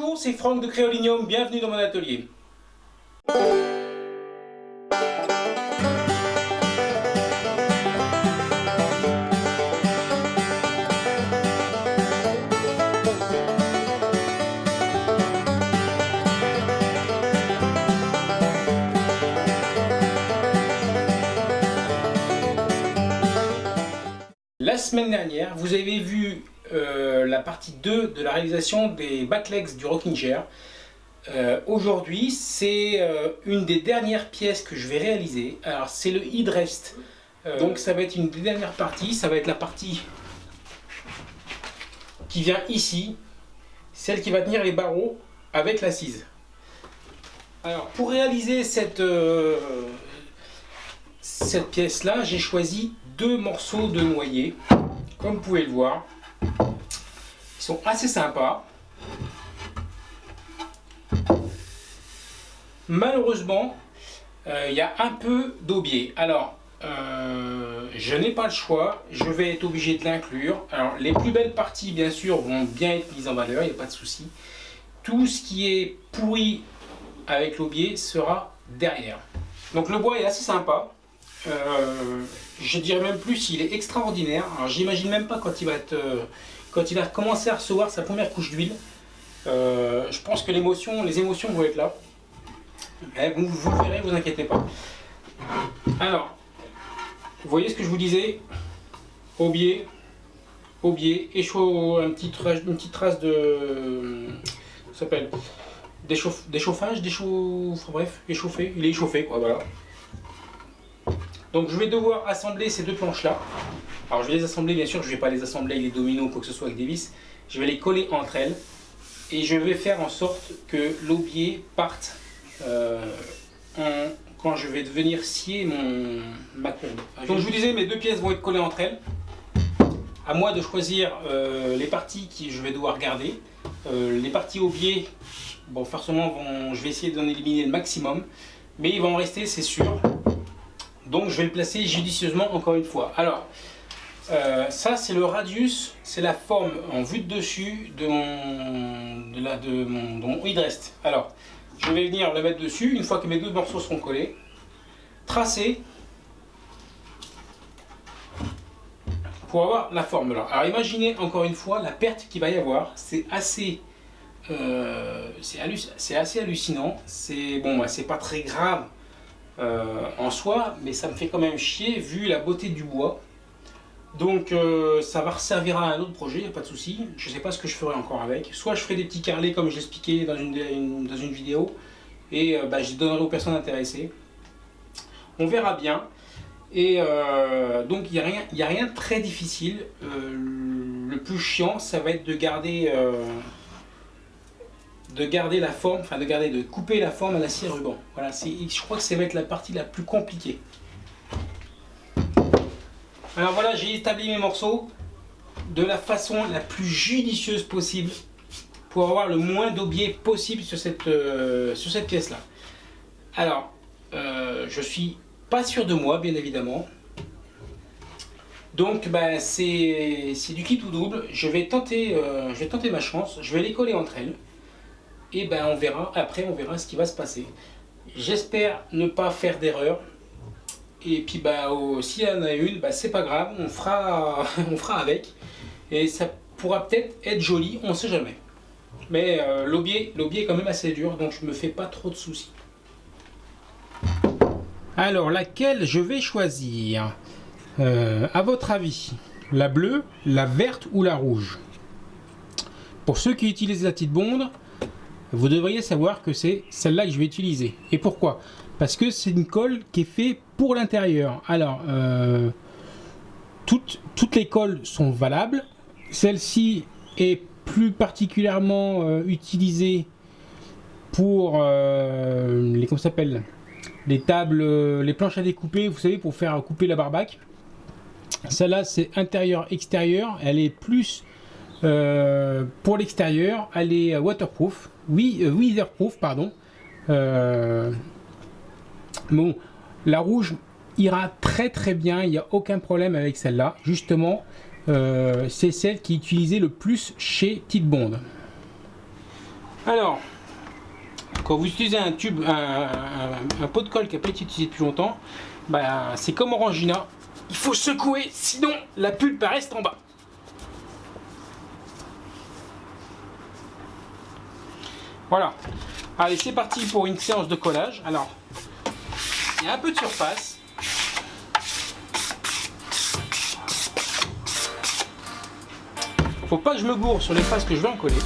Bonjour, c'est Franck de Créolinium, bienvenue dans mon atelier. La semaine dernière, vous avez vu euh, la partie 2 de la réalisation des backlegs du rocking chair. Euh, aujourd'hui, c'est euh, une des dernières pièces que je vais réaliser. Alors, c'est le headrest. donc, ça va être une des dernières parties. Ça va être la partie qui vient ici. Celle qui va tenir les barreaux avec l'assise. Alors, pour réaliser cette, cette pièce-là, j'ai choisi deux morceaux de noyer. Comme vous pouvez le voir, ils sont assez sympas. Malheureusement, euh, il y a un peu d'aubier. Alors, euh, je n'ai pas le choix, je vais être obligé de l'inclure. Alors, les plus belles parties, bien sûr, vont bien être mises en valeur, il n'y a pas de souci. Tout ce qui est pourri avec l'aubier sera derrière. Donc, le bois est assez sympa. Euh, je dirais même plus, il est extraordinaire. J'imagine même pas quand il va être, euh, quand il va commencer à recevoir sa première couche d'huile. Euh, je pense que les émotions vont être là. Mais vous, vous verrez, vous inquiétez pas. Alors, vous voyez ce que je vous disais? Aubier, aubier, échaud, un petit, une petite trace de, s'appelle déchauffage, déchauffe, enfin, bref, échauffé, il est échauffé quoi, voilà. Donc je vais devoir assembler ces deux planches là. Alors je vais les assembler, bien sûr, je ne vais pas les assembler avec les dominos ou quoi que ce soit avec des vis. Je vais les coller entre elles et je vais faire en sorte que l'aubier parte euh, quand je vais venir scier mon, ma courbe. Donc je vous disais, mes deux pièces vont être collées entre elles. À moi de choisir euh, les parties que je vais devoir garder. Euh, les parties aubier, bon forcément je vais essayer d'en éliminer le maximum. Mais il va en rester, c'est sûr. Donc je vais le placer judicieusement encore une fois. Alors, euh, ça c'est le radius, c'est la forme en vue de dessus de mon, de la, de mon, headrest. Alors, je vais venir le mettre dessus, une fois que mes deux morceaux seront collés, tracer pour avoir la forme. Alors imaginez encore une fois la perte qu'il va y avoir, c'est assez... Euh, c'est assez hallucinant, c'est bon, c'est pas très grave en soi, mais ça me fait quand même chier vu la beauté du bois. Donc euh, ça va servir à un autre projet, il n'y a pas de souci. Je ne sais pas ce que je ferai encore avec. Soit je ferai des petits carrelets comme je l'expliquais dans une, dans une vidéo, et euh, bah, je les donnerai aux personnes intéressées. On verra bien. Et donc il n'y a, rien, a rien de très difficile. le plus chiant, ça va être de garder de garder la forme, enfin de garder, de couper la forme à la scie ruban. Voilà, je crois que ça va être la partie la plus compliquée. Alors voilà, j'ai établi mes morceaux de la façon la plus judicieuse possible pour avoir le moins d'aubier possible sur cette, euh, sur cette pièce là. Alors, euh, je suis pas sûr de moi, bien évidemment. Donc ben, c'est du kit ou double. Je vais, tenter, euh, je vais tenter ma chance. Je vais les coller entre elles et ben on verra, après on verra ce qui va se passer. J'espère ne pas faire d'erreur. Et puis bah, s'il y en a une, bah, c'est pas grave, on fera, on fera avec. Et ça pourra peut-être être joli, on sait jamais. Mais euh, est quand même assez dur, donc je me fais pas trop de soucis. Alors, laquelle je vais choisir? Euh, À votre avis, la bleue, la verte ou la rouge? Pour ceux qui utilisent la petite bonde, vous devriez savoir que c'est celle-là que je vais utiliser. Et pourquoi? Parce que c'est une colle qui est faite pour l'intérieur. Alors, euh, toutes, les colles sont valables. Celle-ci est plus particulièrement euh, utilisée pour euh, les s'appelle? Les tables, les planches à découper, vous savez, pour faire couper la barbaque. Celle-là, c'est intérieur-extérieur. Elle est plus pour l'extérieur. Elle est waterproof oui, euh, weatherproof, pardon. Euh, bon, la rouge ira très très bien, il n'y a aucun problème avec celle-là. Justement, euh, c'est celle qui est utilisée le plus chez Tite Bond. Alors, quand vous utilisez un tube, un, pot de colle qui n'a pas été utilisé depuis longtemps, bah, c'est comme Orangina, il faut secouer, sinon la pulpe reste en bas. Voilà. Allez, c'est parti pour une séance de collage. Alors, il y a un peu de surface. Faut pas que je me gourre sur les faces que je vais en coller.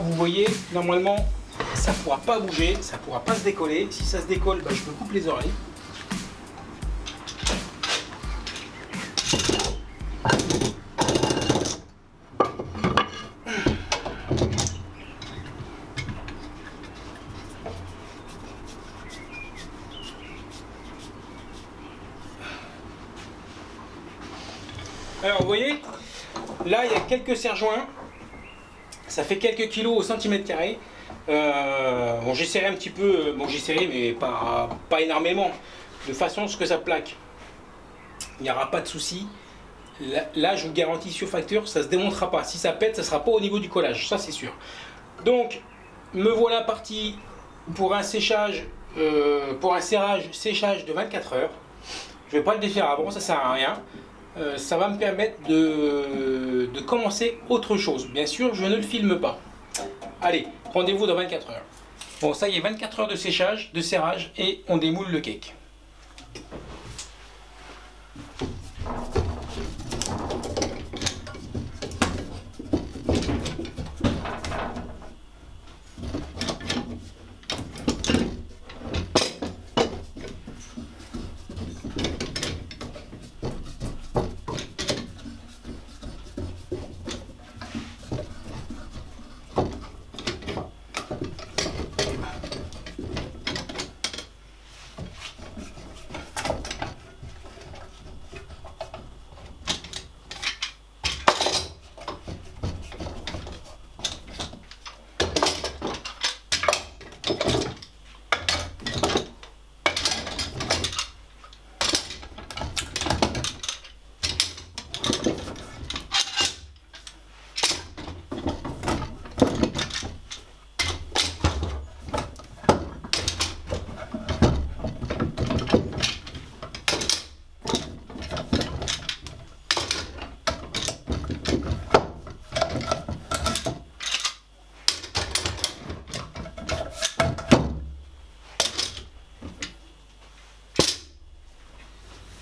Vous voyez, normalement, ça ne pourra pas bouger, ça ne pourra pas se décoller. Si ça se décolle, bah, je me coupe les oreilles. Alors vous voyez, là il y a quelques serre-joints ça fait quelques kilos au centimètre carré. Euh, bon, j'essaierai un petit peu, bon, j'essaierai, mais pas, pas énormément, de façon à ce que ça plaque. Il n'y aura pas de souci. Là, je vous garantis sur facture, ça ne se démontera pas. Si ça pète, ça ne sera pas au niveau du collage, ça c'est sûr. Donc, me voilà parti pour un séchage, euh, pour un serrage, séchage de 24 heures. Je ne vais pas le défaire avant, ça sert à rien. Euh, ça va me permettre de, de, commencer autre chose. Bien sûr, je ne le filme pas. Allez, rendez-vous dans 24 heures. Bon, ça y est, 24 heures de séchage, de serrage, et on démoule le cake.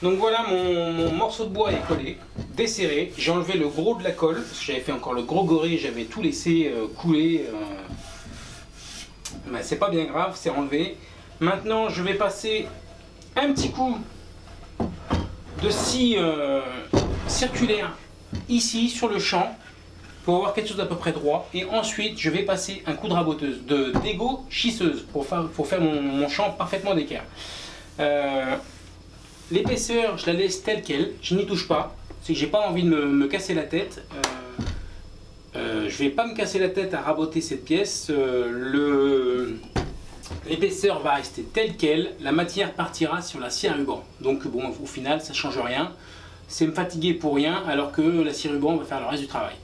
Donc voilà, mon, morceau de bois est collé, desserré. J'ai enlevé le gros de la colle, parce que j'avais fait encore le gros gorille, j'avais tout laissé euh, couler. Euh. c'est pas bien grave, c'est enlevé. Maintenant, je vais passer un petit coup de scie euh, circulaire ici sur le champ pour avoir quelque chose d'à peu près droit. Et ensuite, je vais passer un coup de raboteuse, de dégo schisseuse pour faire, pour faire mon, champ parfaitement d'équerre. L'épaisseur, je la laisse telle qu'elle, je n'y touche pas. C'est que j'ai pas envie de me, casser la tête. Euh, euh, je vais pas me casser la tête à raboter cette pièce. le L'épaisseur va rester telle qu'elle, la matière partira sur la cire ruban. Donc bon, au final, ça change rien. C'est me fatiguer pour rien, alors que la cire ruban va faire le reste du travail.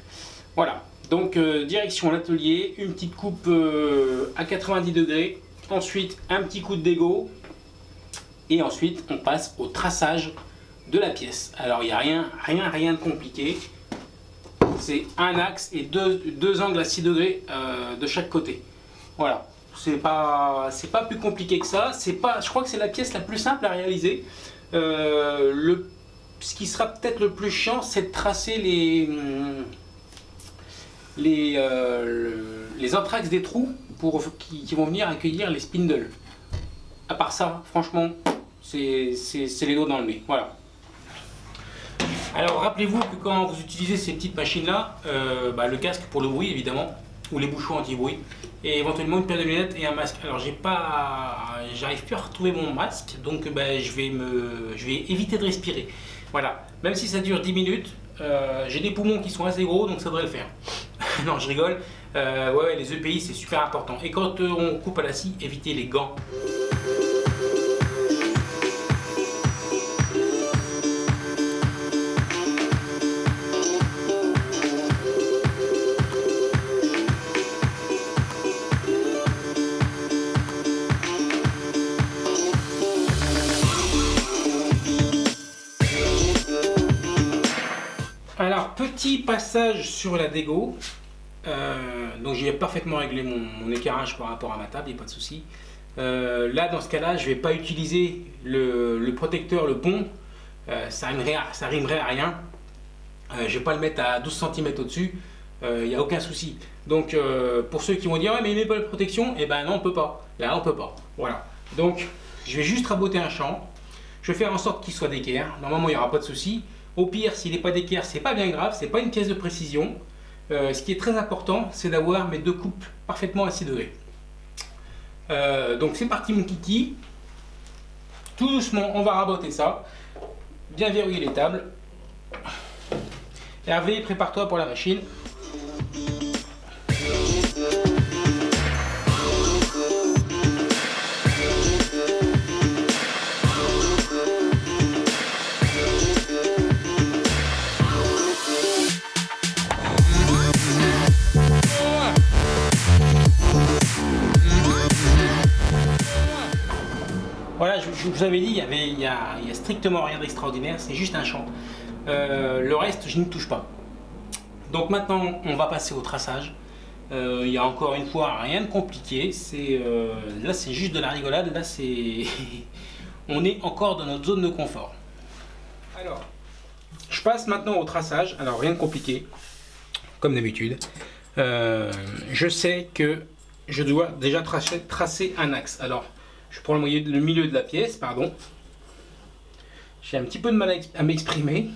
Voilà, donc euh, direction l'atelier, une petite coupe euh, à 90 degrés, ensuite un petit coup de dégo, et ensuite on passe au traçage de la pièce. Alors il n'y a rien, rien, rien de compliqué. C'est un axe et deux, angles à 6 degrés euh, de chaque côté. Voilà, c'est pas, pas plus compliqué que ça. Pas, je crois que c'est la pièce la plus simple à réaliser. le, ce qui sera peut-être le plus chiant, c'est de tracer les, euh, les anthrax des trous pour, qui, vont venir accueillir les spindles. À part ça, franchement, c'est les dos dans le nez. Voilà. Alors rappelez-vous que quand vous utilisez ces petites machines là, euh, bah, le casque pour le bruit évidemment, ou les bouchons anti-bruit, et éventuellement une paire de lunettes et un masque. Alors j'ai pas, j'arrive plus à retrouver mon masque, donc bah, je, vais me, je vais éviter de respirer. Voilà, même si ça dure 10 minutes, euh, j'ai des poumons qui sont assez gros, donc ça devrait le faire. non, je rigole. Euh, ouais, les EPI, c'est super important. Et quand euh, on coupe à la scie, évitez les gants. Petit passage sur la dégo. Euh, donc j'ai parfaitement réglé mon, éclairage par rapport à ma table, il n'y a pas de souci. Euh, là, dans ce cas-là, je ne vais pas utiliser le, protecteur, le pont. Euh, ça, rimerait, rimerait à rien. je ne vais pas le mettre à 12 cm au-dessus. Il n'y a aucun souci. Donc, pour ceux qui vont dire, ouais, mais il met pas la protection, eh ben non, on peut pas. Là, on peut pas. Voilà. Donc, je vais juste raboter un champ. Je vais faire en sorte qu'il soit d'équerre. Normalement, il n'y aura pas de souci. Au pire, s'il n'est pas d'équerre, c'est pas bien grave. C'est pas une pièce de précision. Euh, ce qui est très important, c'est d'avoir mes deux coupes parfaitement à 6 degrés. Donc c'est parti mon kiki. Tout doucement, on va raboter ça. Bien verrouiller les tables. Hervé, prépare-toi pour la machine. Je vous avais dit, il y, avait, il y, a, strictement rien d'extraordinaire, c'est juste un champ. Euh, le reste, je n'y touche pas. Donc maintenant, on va passer au traçage. Euh, il y a encore une fois rien de compliqué. Euh, là, c'est juste de la rigolade. Là, c'est on est encore dans notre zone de confort. Alors, je passe maintenant au traçage. Alors rien de compliqué, comme d'habitude. je sais que je dois déjà tracer, tracer un axe. Alors, je prends le milieu de la pièce, pardon. J'ai un petit peu de mal à m'exprimer.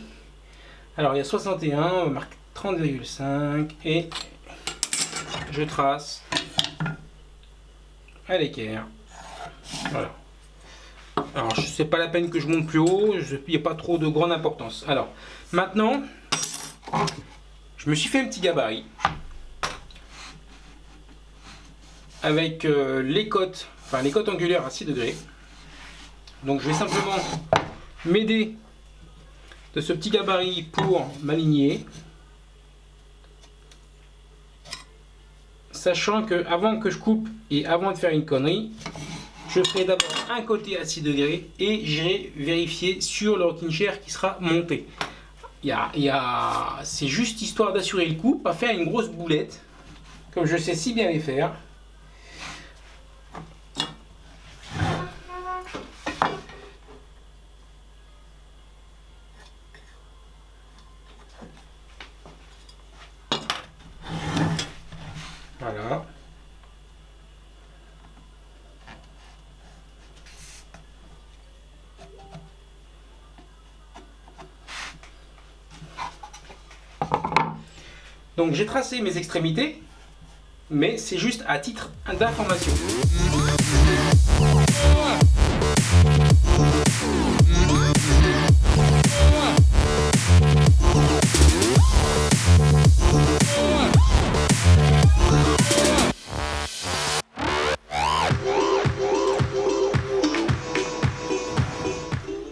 Alors il y a 61, on marque 30,5 et je trace à l'équerre. Voilà. Alors je sais pas la peine que je monte plus haut, il n'y a pas trop de grande importance. Alors maintenant, je me suis fait un petit gabarit avec euh, les côtes enfin les côtes angulaires à 6 degrés. Donc je vais simplement m'aider de ce petit gabarit pour m'aligner. Sachant que avant que je coupe et avant de faire une connerie, je ferai d'abord un côté à 6 degrés et j'irai vérifier sur le rocking chair qui sera monté. Y C'est juste histoire d'assurer le coup, pas faire une grosse boulette, comme je sais si bien les faire. Donc j'ai tracé mes extrémités, mais c'est juste à titre d'information.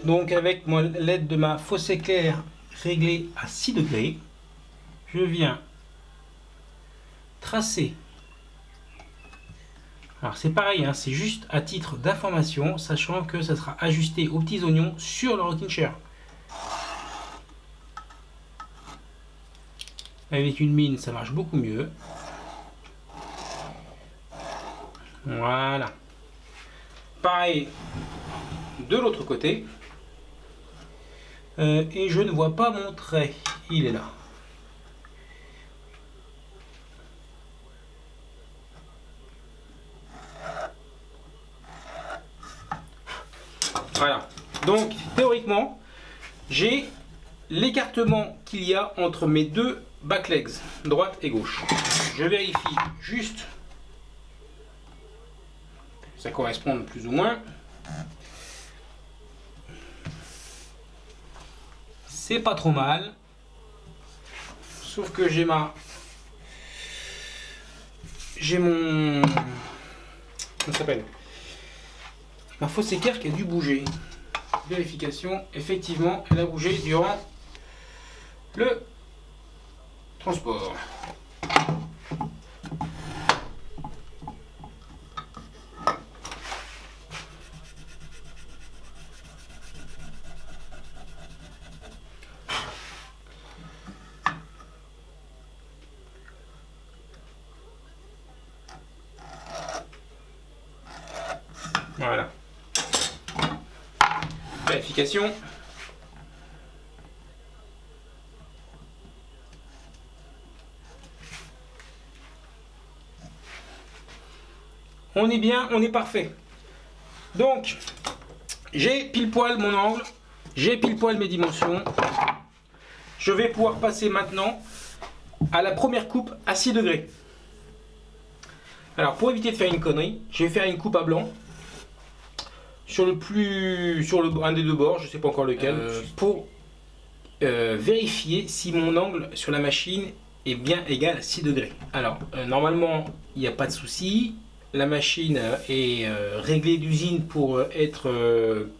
Donc avec l'aide de ma fausse éclair réglée à 6 degrés, je viens alors c'est pareil, hein, c'est juste à titre d'information, sachant que ça sera ajusté aux petits oignons sur le rocking chair. Avec une mine, ça marche beaucoup mieux. Voilà. Pareil de l'autre côté. Euh, et je ne vois pas mon trait. Il est là. Voilà. Donc, théoriquement, j'ai l'écartement qu'il y a entre mes deux back legs, droite et gauche. Je vérifie juste ça correspond plus ou moins. C'est pas trop mal. Sauf que j'ai ma... J'ai mon... Comment s'appelle? Ma fausse équerre qui a dû bouger. Vérification. Effectivement, elle a bougé durant le transport. Voilà. On est bien, on est parfait. Donc, j'ai pile poil mon angle, j'ai pile poil mes dimensions. Je vais pouvoir passer maintenant à la première coupe à 6 degrés. Alors pour éviter de faire une connerie, je vais faire une coupe à blanc sur le plus sur le un des deux bords, je sais pas encore lequel, euh, pour euh, vérifier si mon angle sur la machine est bien égal à 6 degrés. Alors euh, normalement il n'y a pas de souci, la machine est réglée d'usine pour être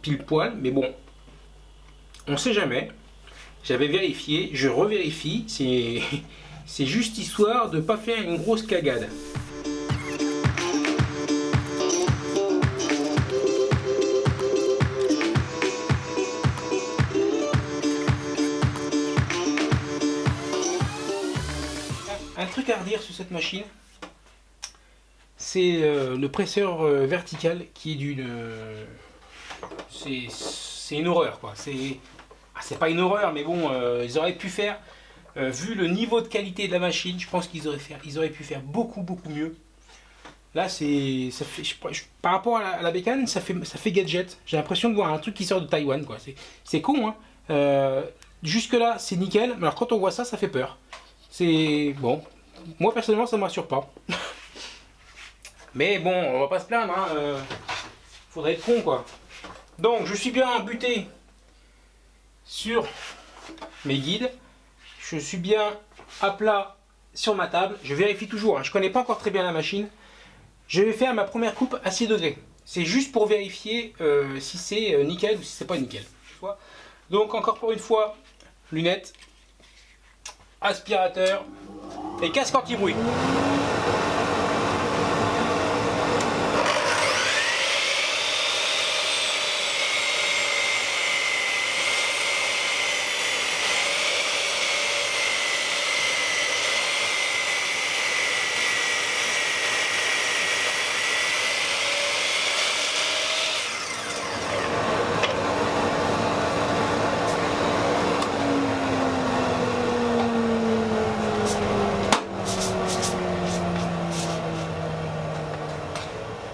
pile poil, mais bon, on sait jamais. J'avais vérifié, je revérifie, c'est juste histoire de ne pas faire une grosse cagade. À sur cette machine, c'est euh, le presseur euh, vertical qui est d'une... Euh, c'est une horreur quoi. C'est ah, pas une horreur mais bon, ils auraient pu faire, vu le niveau de qualité de la machine, je pense qu'ils auraient, ils auraient pu faire beaucoup beaucoup mieux. Là, c'est, fait, par rapport à la, bécane, ça fait, ça fait gadget. J'ai l'impression de voir un truc qui sort de Taïwan, quoi. C'est con, hein. jusque là, c'est nickel. Mais alors, quand on voit ça, ça fait peur. C'est bon moi personnellement ça ne m'assure pas. Mais bon, on va pas se plaindre, hein, euh, faudrait être con quoi. Donc je suis bien buté sur mes guides. Je suis bien à plat sur ma table. Je vérifie toujours, hein. je connais pas encore très bien la machine. Je vais faire ma première coupe à 6 degrés. C'est juste pour vérifier euh, si c'est euh, nickel ou si c'est pas nickel. Donc encore pour une fois, lunettes, aspirateur, et casque anti-bruit.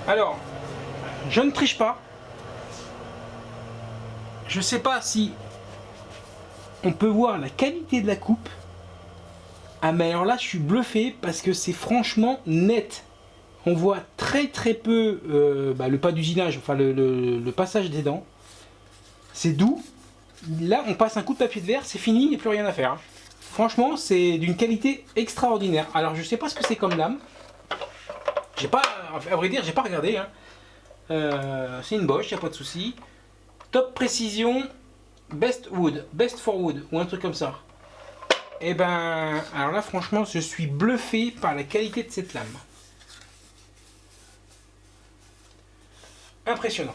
Alors, je ne triche pas. Je sais pas si on peut voir la qualité de la coupe. Ah mais alors là je suis bluffé parce que c'est franchement net. On voit très très peu euh, bah, le pas d'usinage, enfin le, passage des dents. C'est doux. Là on passe un coup de papier de verre, c'est fini, il n'y a plus rien à faire. Franchement c'est d'une qualité extraordinaire. Alors je sais pas ce que c'est comme lame. J'ai pas, à vrai dire, j'ai pas regardé. Hein. Euh, c'est une Bosch, y a pas de souci. Top Précision Best Wood, Best for Wood, ou un truc comme ça. Et eh ben, alors là franchement, je suis bluffé par la qualité de cette lame. Impressionnant.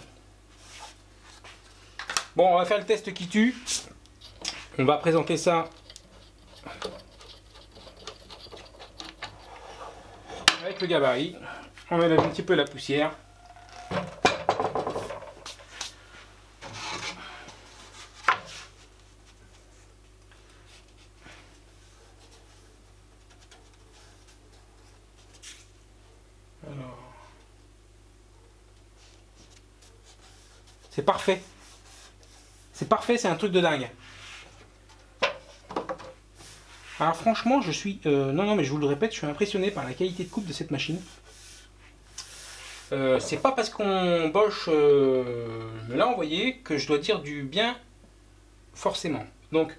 Bon, on va faire le test qui tue. On va présenter ça avec le gabarit. On enlève un petit peu la poussière. C'est parfait. C'est parfait, c'est un truc de dingue. Alors franchement, je suis... Euh, non, non, mais je vous le répète, je suis impressionné par la qualité de coupe de cette machine. Euh, c'est pas parce qu'on Bosch euh, me l'a envoyé que je dois dire du bien forcément. Donc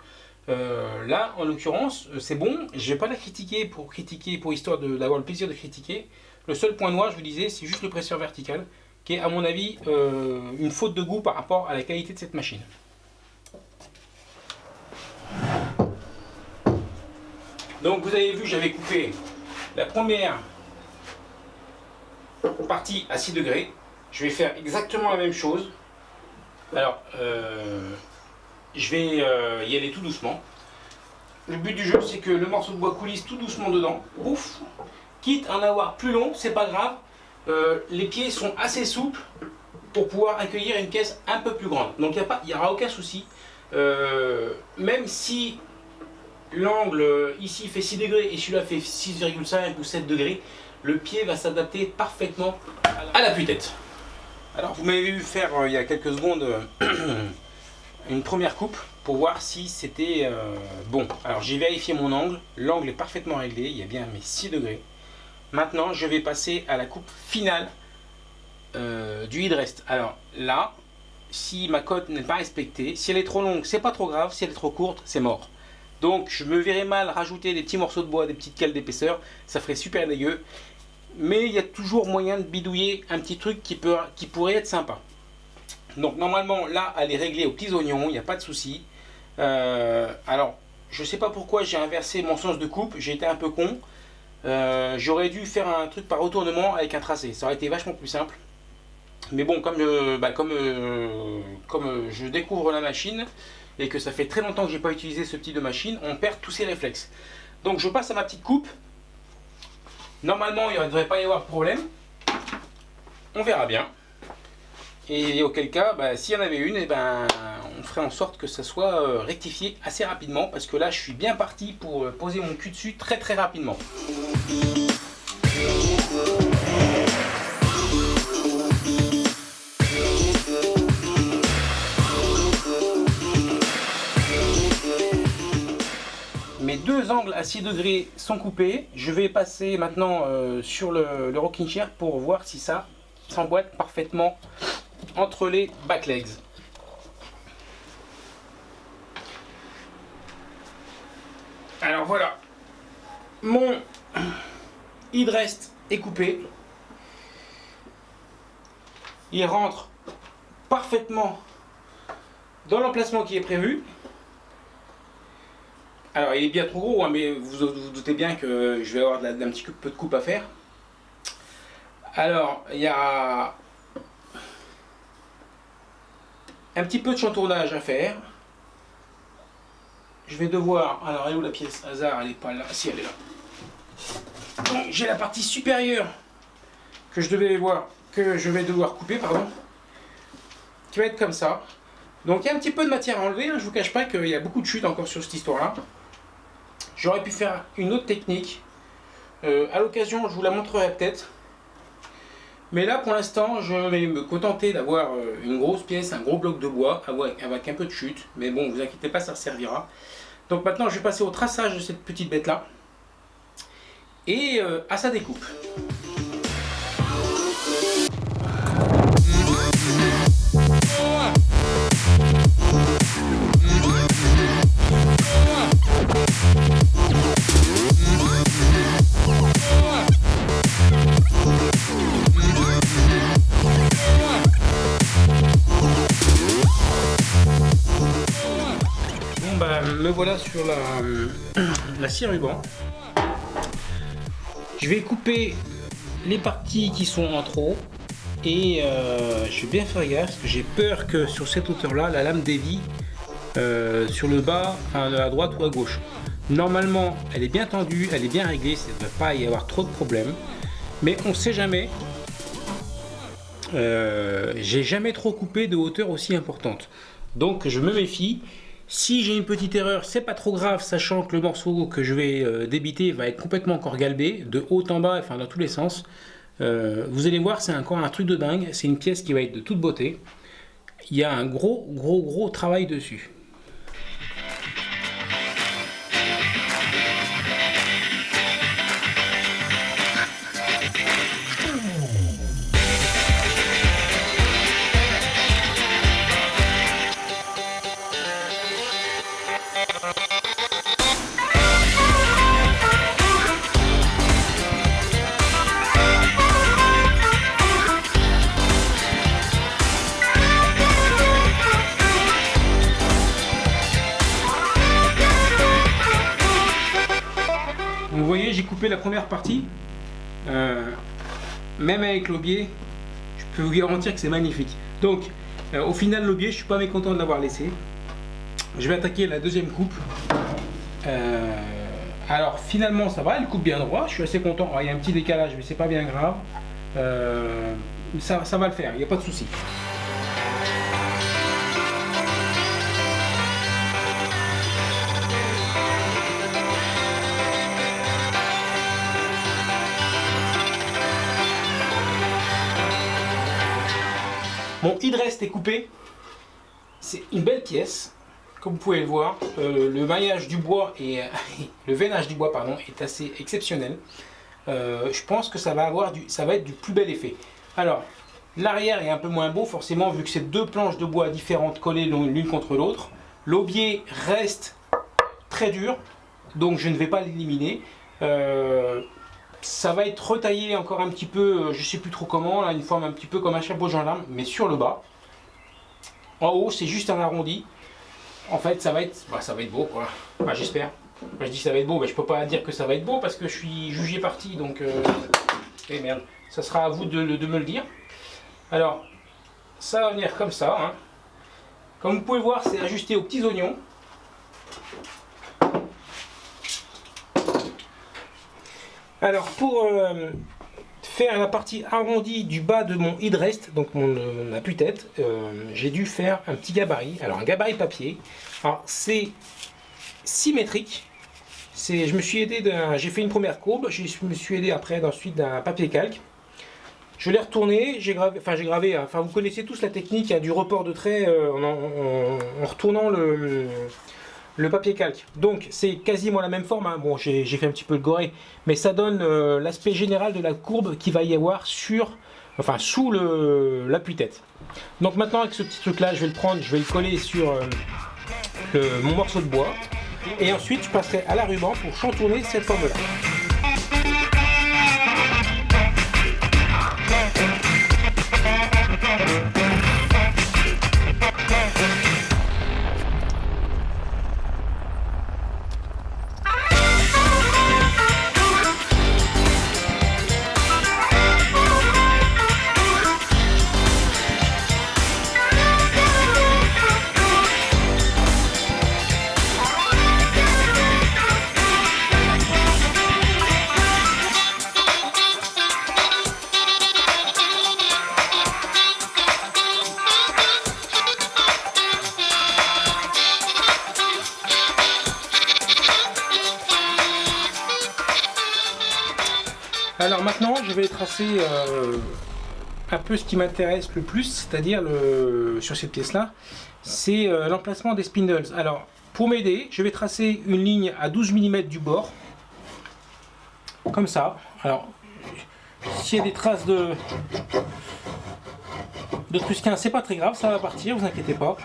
là, en l'occurrence, c'est bon. Je vais pas la critiquer pour critiquer, pour histoire d'avoir le plaisir de critiquer. Le seul point noir, je vous disais, c'est juste le presseur vertical qui est à mon avis euh, une faute de goût par rapport à la qualité de cette machine. Donc vous avez vu, j'avais coupé la première partie à 6 degrés. Je vais faire exactement la même chose. Alors, euh, je vais euh, y aller tout doucement. Le but du jeu, c'est que le morceau de bois coulisse tout doucement dedans. Ouf Quitte à en avoir plus long, c'est pas grave. Euh, les pieds sont assez souples pour pouvoir accueillir une caisse un peu plus grande. Donc il n'y aura aucun souci. Même si l'angle ici fait 6 degrés et celui-là fait 6,5 ou 7 degrés, le pied va s'adapter parfaitement à l'appui-tête. Alors vous m'avez vu faire euh, il y a quelques secondes une première coupe pour voir si c'était bon. Alors j'ai vérifié mon angle, l'angle est parfaitement réglé, il y a bien mes 6 degrés. Maintenant, je vais passer à la coupe finale euh, du headrest. Alors là, si ma cote n'est pas respectée, si elle est trop longue, c'est pas trop grave. Si elle est trop courte, c'est mort. Donc je me verrais mal rajouter des petits morceaux de bois, des petites cales d'épaisseur. Ça ferait super dégueu. Mais il y a toujours moyen de bidouiller un petit truc qui, pourrait être sympa. Donc normalement, là, elle est réglée aux petits oignons, il n'y a pas de souci. Euh, alors, je sais pas pourquoi j'ai inversé mon sens de coupe, j'ai été un peu con. Euh, j'aurais dû faire un truc par retournement avec un tracé, ça aurait été vachement plus simple. Mais bon, comme, euh, bah, comme, je découvre la machine et que ça fait très longtemps que j'ai pas utilisé ce type de machine, on perd tous ses réflexes. Donc je passe à ma petite coupe. Normalement, il ne devrait pas y avoir de problème. On verra bien. Et auquel cas, bah, s'il y en avait une, eh ben, on ferait en sorte que ça soit euh, rectifié assez rapidement. Parce que là, je suis bien parti pour euh, poser mon cul dessus très très rapidement. Angles à 6 degrés sont coupés. Je vais passer maintenant euh, sur le, le rocking chair pour voir si ça s'emboîte parfaitement entre les back legs. Alors voilà, mon headrest est coupé. Il rentre parfaitement dans l'emplacement qui est prévu. Alors il est bien trop gros, hein, mais vous vous doutez bien que je vais avoir un petit peu de coupe à faire. Alors il y a un petit peu de chantournage à faire. Je vais devoir... Alors, où la pièce? Hasard Elle n'est pas là. Si, elle est là. J'ai la partie supérieure que je devais voir, que je vais devoir couper, pardon, qui va être comme ça. Donc, il y a un petit peu de matière à enlever. Hein. Je vous cache pas qu'il y a beaucoup de chutes encore sur cette histoire-là. J'aurais pu faire une autre technique. Euh, à l'occasion, je vous la montrerai peut-être. Mais là, pour l'instant, je vais me contenter d'avoir euh, une grosse pièce, un gros bloc de bois avec un peu de chute. Mais bon, vous inquiétez pas, ça servira. Donc maintenant, je vais passer au traçage de cette petite bête-là. Et euh, à sa découpe. Voilà sur la, la scie ruban. Je vais couper les parties qui sont en trop et euh, je vais bien faire gaffe parce que j'ai peur que sur cette hauteur là la lame dévie euh, sur le bas, à droite ou à gauche. Normalement elle est bien tendue, elle est bien réglée, ça ne devrait pas y avoir trop de problèmes. Mais on sait jamais. Euh, j'ai jamais trop coupé de hauteur aussi importante. Donc je me méfie. Si j'ai une petite erreur, c'est pas trop grave, sachant que le morceau que je vais euh, débiter va être complètement encore galbé, de haut en bas, enfin dans tous les sens. Euh, vous allez voir, c'est encore un truc de dingue. C'est une pièce qui va être de toute beauté. Il y a un gros, gros, gros travail dessus. J'ai coupé la première partie. Euh, même avec l'aubier, je peux vous garantir que c'est magnifique. Donc, euh, au final, l'aubier, je suis pas mécontent de l'avoir laissé. Je vais attaquer la deuxième coupe. Euh, alors, finalement, ça va, elle coupe bien droit. Je suis assez content. il y a un petit décalage, mais c'est pas bien grave. ça, ça va le faire, il n'y a pas de souci. Mon hydrest est coupé. C'est une belle pièce. Comme vous pouvez le voir, euh, le maillage du bois et le veinage du bois pardon, est assez exceptionnel. Euh, je pense que ça va, avoir ça va être du plus bel effet. Alors, l'arrière est un peu moins beau forcément vu que c'est deux planches de bois différentes collées l'une contre l'autre. L'aubier reste très dur, donc je ne vais pas l'éliminer. Ça va être retaillé encore un petit peu, euh, je sais plus trop comment, là, une forme un petit peu comme un chapeau gendarme, mais sur le bas. En haut, c'est juste un arrondi. En fait, ça va être, bah, ça va être beau, quoi. J'espère. je dis ça va être beau, mais je peux pas dire que ça va être beau parce que je suis jugé parti, donc. Euh... Eh merde, ça sera à vous de, me le dire. Alors, ça va venir comme ça. Hein. Comme vous pouvez voir, c'est ajusté aux petits oignons. Alors pour euh, faire la partie arrondie du bas de mon headrest, donc mon, euh, ma tête euh, j'ai dû faire un petit gabarit. Alors un gabarit papier. Alors c'est symétrique. Je me suis aidé d'un. J'ai fait une première courbe, je me suis aidé après ensuite d'un papier calque. Je l'ai retourné, j'ai gravé, enfin j'ai gravé, enfin vous connaissez tous la technique du report de trait en, retournant le, le papier calque. Donc c'est quasiment la même forme, hein. bon j'ai fait un petit peu le goré, mais ça donne euh, l'aspect général de la courbe qui va y avoir sur, enfin sous l'appui-tête. Donc maintenant avec ce petit truc là, je vais le prendre, je vais le coller sur euh, mon morceau de bois, et ensuite je passerai à la ruban pour chantourner cette forme là. Je vais tracer euh, un peu ce qui m'intéresse le plus, c'est-à-dire sur cette pièce-là, c'est euh, l'emplacement des spindles. Alors, pour m'aider, je vais tracer une ligne à 12 mm du bord, comme ça. Alors, s'il y a des traces de, de trusquin, c'est pas très grave, ça va partir, vous inquiétez pas.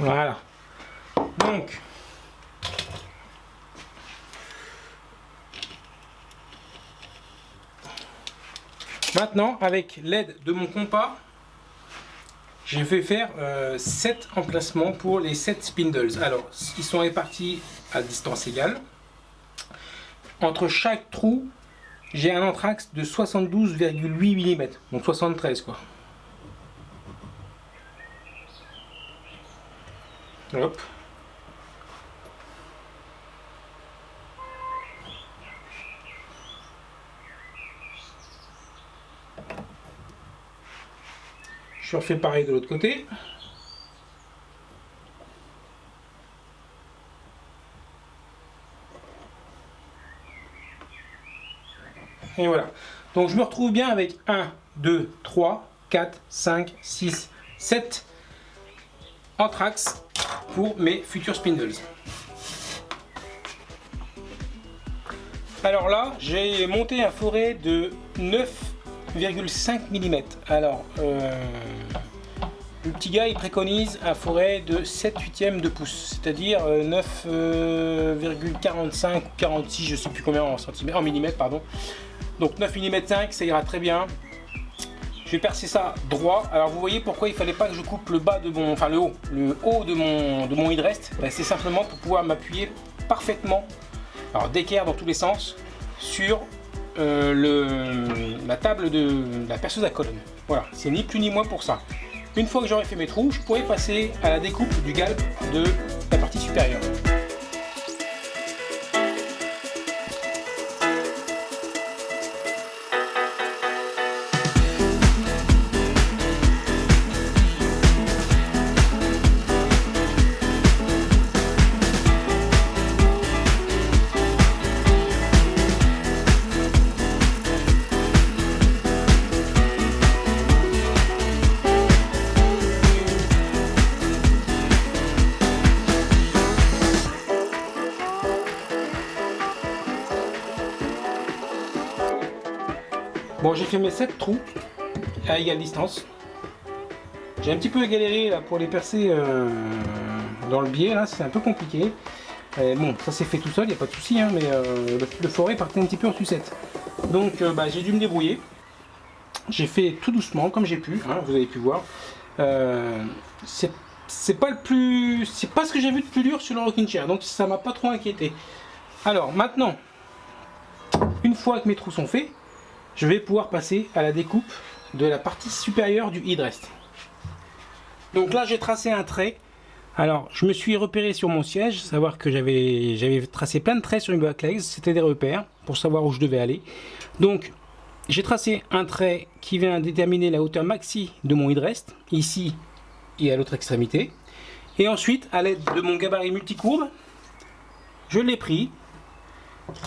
Voilà. Donc, Maintenant, avec l'aide de mon compas, je vais faire 7 euh, emplacements pour les 7 spindles. Alors, ils sont répartis à distance égale. Entre chaque trou, j'ai un anthrax de 72,8 mm, donc 73 quoi. Hop. Je refais pareil de l'autre côté. Et voilà. Donc je me retrouve bien avec 1, 2, 3, 4, 5, 6, 7 anthrax pour mes futurs spindles. Alors là, j'ai monté un forêt de 9,5 mm. Alors, euh, le petit gars, il préconise un forêt de 7 huitièmes de pouce, c'est-à-dire 9,45 euh, ou 46, je sais plus combien en centimètres, en millimètres, pardon. Donc 9 mm 5, ça ira très bien. Je vais percer ça droit. Alors vous voyez pourquoi il fallait pas que je coupe le bas de mon, enfin le haut, le haut de mon de mon hydrest. Ben, c'est simplement pour pouvoir m'appuyer parfaitement, alors d'équerre dans tous les sens, sur euh, le, la table de la perceuse à colonne. Voilà, c'est ni plus ni moins pour ça. Une fois que j'aurai fait mes trous, je pourrai passer à la découpe du galbe de la partie supérieure. J'ai fait mes 7 trous à égale distance. J'ai un petit peu galéré là, pour les percer euh, dans le biais, là, c'est un peu compliqué. bon, ça s'est fait tout seul, il n'y a pas de souci, hein, mais euh, le, forêt partait un petit peu en sucette. Donc euh, bah, j'ai dû me débrouiller. J'ai fait tout doucement, comme j'ai pu, hein, vous avez pu voir. c'est pas le plus, c'est pas ce que j'ai vu de plus dur sur le rocking chair, donc ça m'a pas trop inquiété. Alors maintenant, une fois que mes trous sont faits, je vais pouvoir passer à la découpe de la partie supérieure du headrest. Donc là j'ai tracé un trait. Alors je me suis repéré sur mon siège, savoir que j'avais tracé plein de traits sur une back legs, c'était des repères pour savoir où je devais aller. Donc j'ai tracé un trait qui vient déterminer la hauteur maxi de mon headrest, ici et à l'autre extrémité. Et ensuite, à l'aide de mon gabarit multicourbe, je l'ai pris,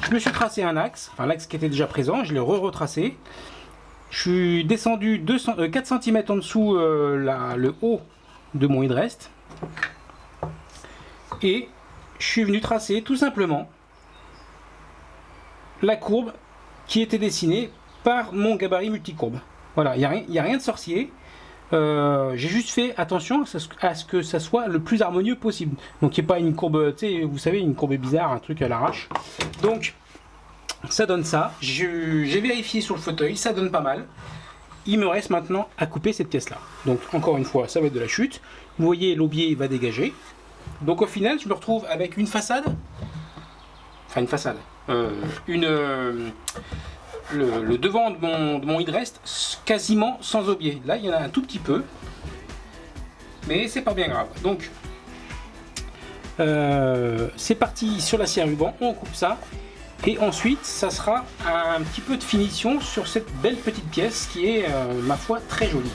je me suis tracé un axe, enfin l'axe qui était déjà présent, je l'ai re-retracé. Je suis descendu 200, 4 cm en dessous euh, le haut de mon headrest. Et je suis venu tracer tout simplement la courbe qui était dessinée par mon gabarit multicourbe. Voilà, il n'y a, rien de sorcier. Euh, j'ai juste fait attention à ce que ça soit le plus harmonieux possible. Donc il n'y ait pas une courbe, vous savez, une courbe bizarre, un truc à l'arrache. Donc ça donne ça. J'ai vérifié sur le fauteuil, ça donne pas mal. Il me reste maintenant à couper cette pièce là. Donc encore une fois, ça va être de la chute. Vous voyez, l'aubier va dégager. Donc au final, je me retrouve avec une façade. Enfin une façade. Euh, une... Euh, le, devant de mon, de mon quasiment sans aubier. Là, il y en a un tout petit peu, mais c'est pas bien grave. Donc, euh, c'est parti sur la scie ruban, on coupe ça, et ensuite, ça sera un petit peu de finition sur cette belle petite pièce qui est, euh, ma foi, très jolie.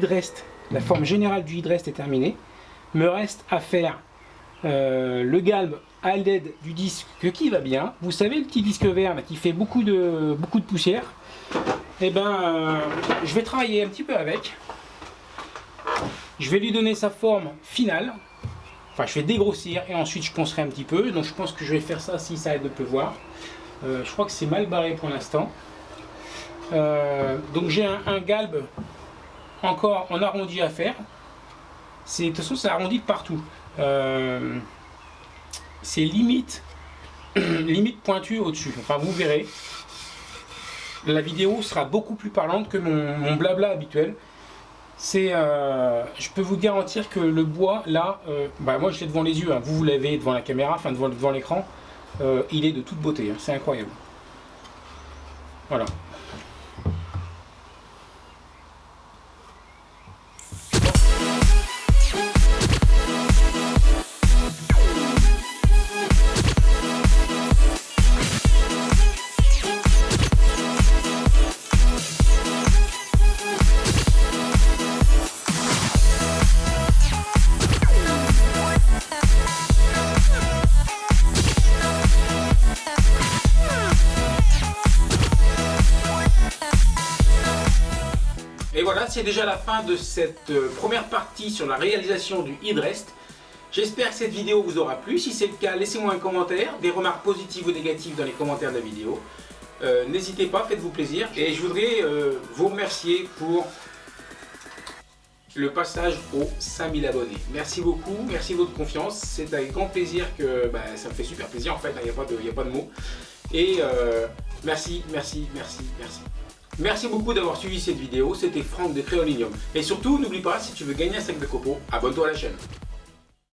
Hydrest, la forme générale du hydrest est terminée. Me reste à faire euh, le galbe à l'aide du disque qui va bien. Vous savez le petit disque vert qui fait beaucoup de, beaucoup de poussière et eh ben, euh, je vais travailler un petit peu avec. Je vais lui donner sa forme finale. Enfin, je vais dégrossir et ensuite je poncerai un petit peu. Donc je pense que je vais faire ça si ça aide de pleuvoir. Euh, je crois que c'est mal barré pour l'instant. Donc j'ai un, galbe encore en arrondi à faire. De toute façon, c'est arrondi partout. Euh, c'est limite, limite pointu au-dessus. Enfin, vous verrez. La vidéo sera beaucoup plus parlante que mon, blabla habituel. C'est, je peux vous garantir que le bois, là, bah moi je l'ai devant les yeux, hein. vous, vous l'avez devant la caméra, enfin devant, l'écran. Euh, il est de toute beauté, hein. c'est incroyable. Voilà. C'est déjà la fin de cette euh, première partie sur la réalisation du headrest. J'espère que cette vidéo vous aura plu. Si c'est le cas, laissez-moi un commentaire, des remarques positives ou négatives dans les commentaires de la vidéo. Euh, n'hésitez pas, faites-vous plaisir. Et je voudrais euh, vous remercier pour le passage aux 5000 abonnés. Merci beaucoup, merci de votre confiance. C'est avec grand plaisir que bah, ça me fait super plaisir en fait, il n'y a, a, pas de mots. Et merci, merci, merci, merci. Merci beaucoup d'avoir suivi cette vidéo, c'était Franck de Créolinium. Et surtout, n'oublie pas, si tu veux gagner un sac de copeaux, abonne-toi à la chaîne.